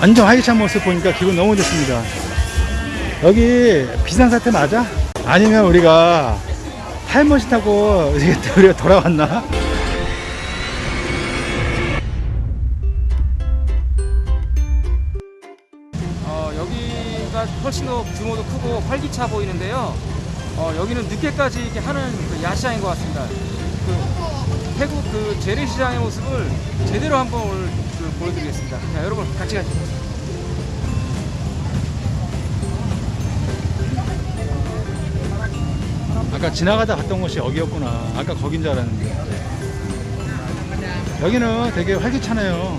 완전 활기찬 모습 보니까 기분 너무 좋습니다. 여기 비상사태 맞아? 아니면 우리가 타임머신 타고 우리가 돌아왔나? 어, 여기가 훨씬 더 규모도 크고 활기차 보이는데요. 어, 여기는 늦게까지 이렇게 하는 그 야시장인 것 같습니다. 그 태국 그 재래시장의 모습을 제대로 한번 오늘 그 보여드리겠습니다. 자, 여러분 같이 가시죠. 아까 지나가다 갔던 곳이 여기였구나. 아까 거긴 줄 알았는데. 여기는 되게 활기차네요.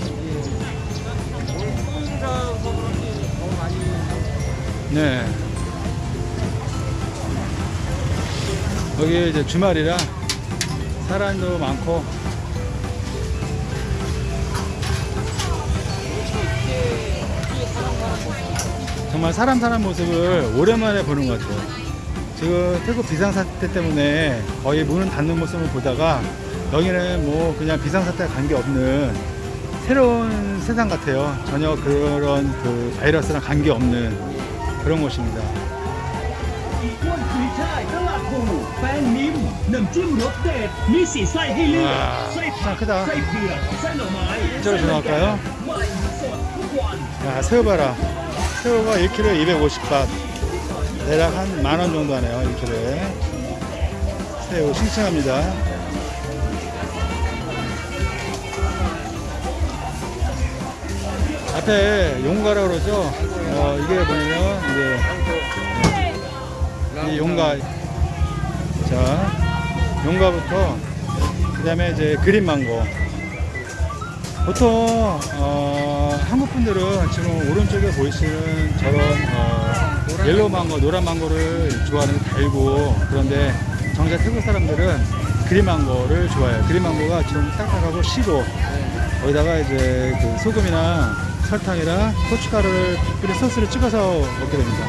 네. 여기 이제 주말이라 사람도 많고 정말 사람 사람 모습을 오랜만에 보는 것 같아요. 지금 태국 비상사태 때문에 거의 문은 닫는 모습을 보다가 여기는 뭐 그냥 비상사태 관계없는 새로운 세상 같아요. 전혀 그런 그 바이러스랑 관계없는 그런 곳입니다. 와, 크다. 이쪽으로 들어갈까요? 야 새우 봐라. 새우가 1kg에 250바. 대략 한 만 원 정도 하네요, 1kg에. 새우 싱싱합니다. 앞에 용가라고 그러죠? 어, 이게 뭐냐면, 이제, 이 용가. 자, 용가부터, 그 다음에 이제 green 망고. 보통 어, 한국 분들은 지금 오른쪽에 보이시는 저런 어, yellow 망고, 노란 망고를 좋아하는 게 달고 그런데 정작 태국 사람들은 green 망고를 좋아해요. green 망고가 좀 딱딱하고 시고 거기다가 이제 그 소금이나 설탕이랑 고춧가루를 뿌린 소스를 찍어서 먹게 됩니다.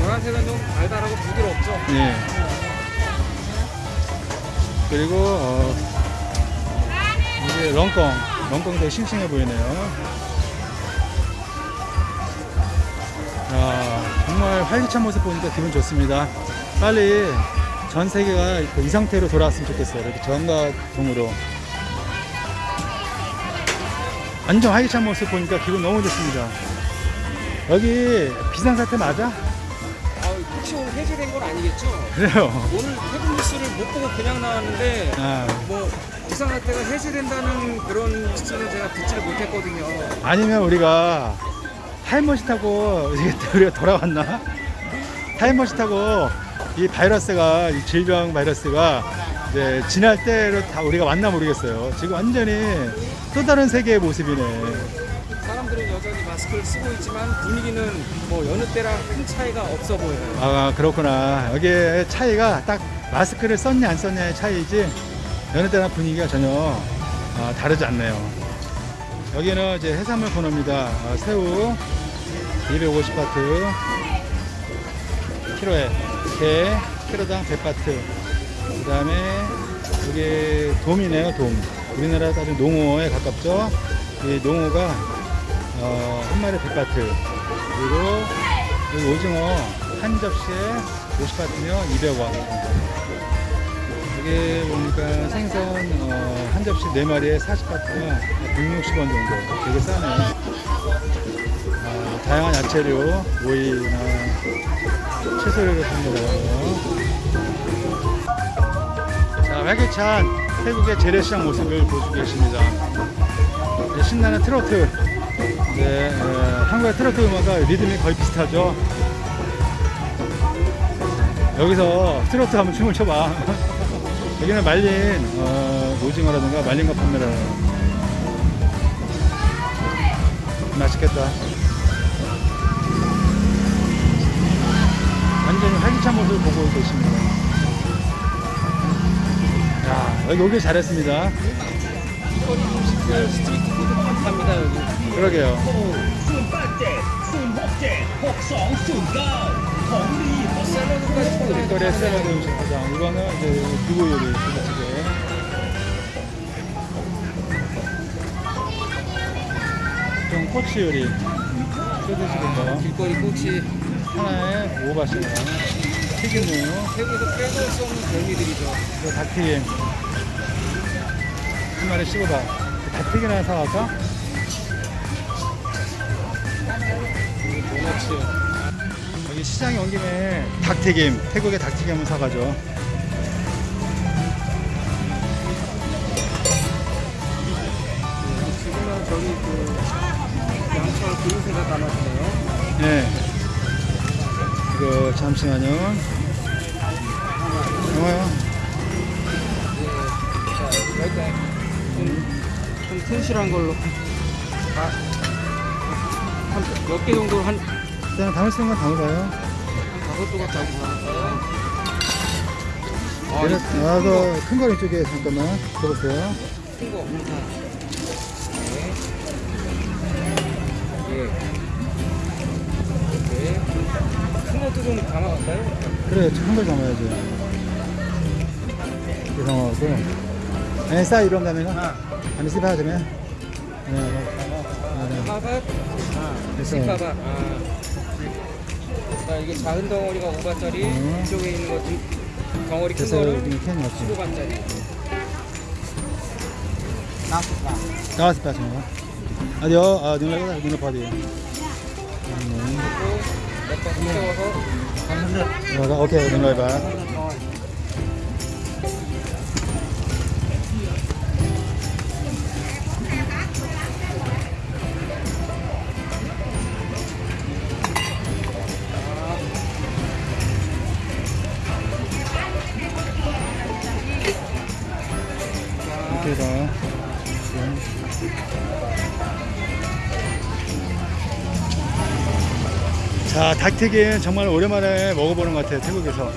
노란색은 좀 달달하고 부드럽죠. 예. 그리고 어, 이게 렁꽁, 되게 싱싱해 보이네요. 아, 정말 활기찬 모습 보니까 기분 좋습니다. 빨리 전 세계가 그이 상태로 돌아왔으면 좋겠어요. 이렇게 저한가동으로. 완전 활기찬 모습 보니까 기분 너무 좋습니다. 여기 비상사태 맞아? 아, 혹시 오늘 해제된 건 아니겠죠? 그래요. 오늘 태국 뉴스를 못 보고 그냥 나왔는데 아, 뭐 비상사태가 해제된다는 그런 뉴스는 제가 듣지를 못했거든요. 아니면 우리가 타임머신 타고 우리가 돌아왔나? 타임머신 타고 이 바이러스가 이 질병 바이러스가 이제 지날 때로 다 우리가 왔나 모르겠어요. 지금 완전히 또 다른 세계의 모습이네. 사람들은 여전히 마스크를 쓰고 있지만 분위기는 뭐 여느 때랑 큰 차이가 없어 보여요. 아 그렇구나. 여기에 차이가 딱 마스크를 썼냐 안 썼냐의 차이지 여느 때랑 분위기가 전혀 아, 다르지 않네요. 여기는 이제 해산물 코너입니다. 아, 새우 250바트 키로에 게 키로당 100바트. 그 다음에 여기 돔이네요 돔. 우리나라 따지면 농어에 가깝죠? 이 농어가 어, 한 마리 100바트. 그리고 오징어 한 접시에 50바트면 200원 여기 보니까 생선 어, 한 접시 4마리에 40바트면 160원 정도 되게 싸네요. 어, 다양한 야채류 오이나 채소류를 판매하고요 자 활기찬 태국의 재래시장 모습을 보시고 계십니다. 네, 신나는 트로트. 네, 어, 한국의 트로트 음악과 리듬이 거의 비슷하죠? 여기서 트로트 한번 춤을 춰봐 여기는 말린 어, 오징어라든가 말린 거 판매를 맛있겠다. 완전히 활기찬 모습을 보고 계십니다. 야 여기 오길 잘했습니다. 음식들 street food 판합니다 여기. 그러게요 샐러드까지 샐러드 음식 포장 이거는 이제 두부 요리 부대찌개 좀 꼬치 요리 거. 길거리 꼬치 하나에 5바씩. 튀김류, 태국에서 빼놓을 수 없는 별미들이죠. 그 닭튀김. 한 마리 씹어봐. 그 닭튀김 하나 사갈까? 도너츠. 여기 시장에 온 김에 닭튀김, 태국의 닭튀김 한번 사가죠. 지금은 저기 그 양철 그릇에다 담아주네요. 네. 이거 잠시만요. 자, 일단 좀, 좀 튼실한 걸로 한몇 개 정도 한, 일단 담을 수 있는 건 담아봐요. 한 다섯 조각까지 담을까요? 아, 이 아, 그, 큰거 이쪽에 잠깐만. 줘보세요. 큰 거. 네. 예. 이렇게. 큰 것도 좀 담아갈까요? 그래, 큰걸 담아야죠. 이상하고. 에, 싸 이런 다음에는? 아니, 씹어야 되면? 네, 네, 네. 파박, 됐어. 시 파박. 아. 자, 이게 작은 덩어리가 5바짜리, 음. 이쪽에 있는 거 두- 덩어리 큰 없지. 15바짜리. 나왔을 때 하시는 거. 아니요, 아, 눈을, 눈을 봐도 돼요. 음, 몇번 세워서 들어가, 오케이, 눈을 봐. 해서. 자, 닭튀김 정말 오랜만에 먹어보는 것 같아요, 태국에서.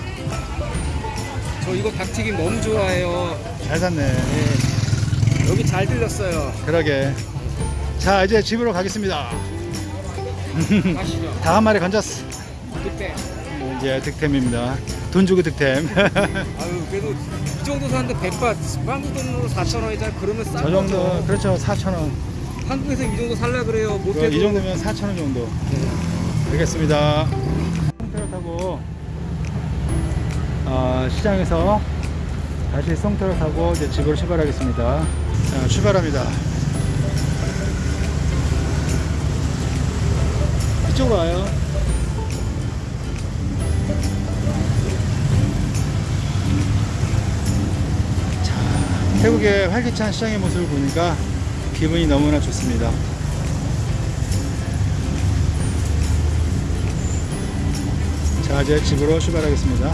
저 이거 닭튀김 너무 좋아해요. 잘 샀네. 네. 여기 잘 들렸어요. 그러게. 자, 이제 집으로 가겠습니다. 한 마리 건졌어. 그때. 이제 득템입니다. 돈 주고 득템. 아유 그래도 이 정도 사는데 100바 한국 돈으로 4천 원이잖아. 그러면 싼 저 정도, 거죠. 그렇죠. 4,000원. 한국에서 이 정도 살라 그래요. 못해도 이 정도면 4,000원 정도. 알겠습니다. 송태를 타고, 어, 시장에서 다시 송태를 타고 이제 집으로 출발하겠습니다. 자, 출발합니다. 이쪽으로 와요. 태국의 활기찬 시장의 모습을 보니까 기분이 너무나 좋습니다. 자, 이제 집으로 출발하겠습니다.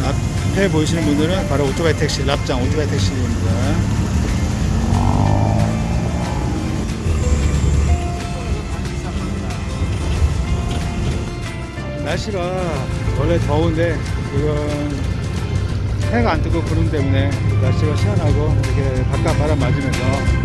자, 앞에 보이시는 분들은 바로 오토바이 택시, 랍장 오토바이 택시입니다. 날씨가 원래 더운데 지금 해가 안 뜨고 구름 때문에 날씨가 시원하고 이렇게 바깥 바람 맞으면서